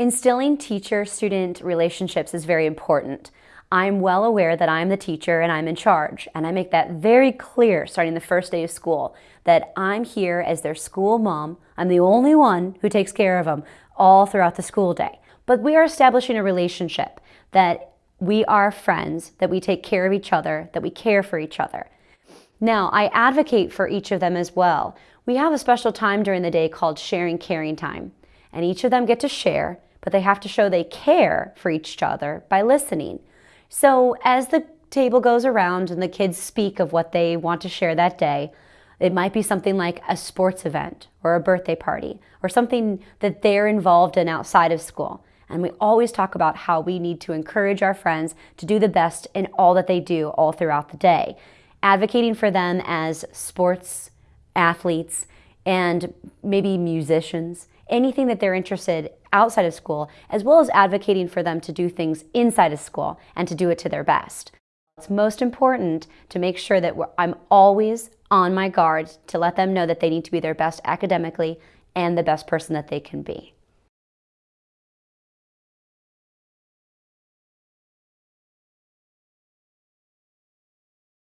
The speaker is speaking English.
Instilling teacher-student relationships is very important. I'm well aware that I'm the teacher and I'm in charge, and I make that very clear starting the first day of school, that I'm here as their school mom. I'm the only one who takes care of them all throughout the school day. But we are establishing a relationship that we are friends, that we take care of each other, that we care for each other. Now, I advocate for each of them as well. We have a special time during the day called sharing caring time, and each of them get to share but they have to show they care for each other by listening. So as the table goes around and the kids speak of what they want to share that day, it might be something like a sports event or a birthday party or something that they're involved in outside of school. And we always talk about how we need to encourage our friends to do the best in all that they do all throughout the day. Advocating for them as sports athletes and maybe musicians anything that they're interested outside of school, as well as advocating for them to do things inside of school and to do it to their best. It's most important to make sure that I'm always on my guard to let them know that they need to be their best academically and the best person that they can be.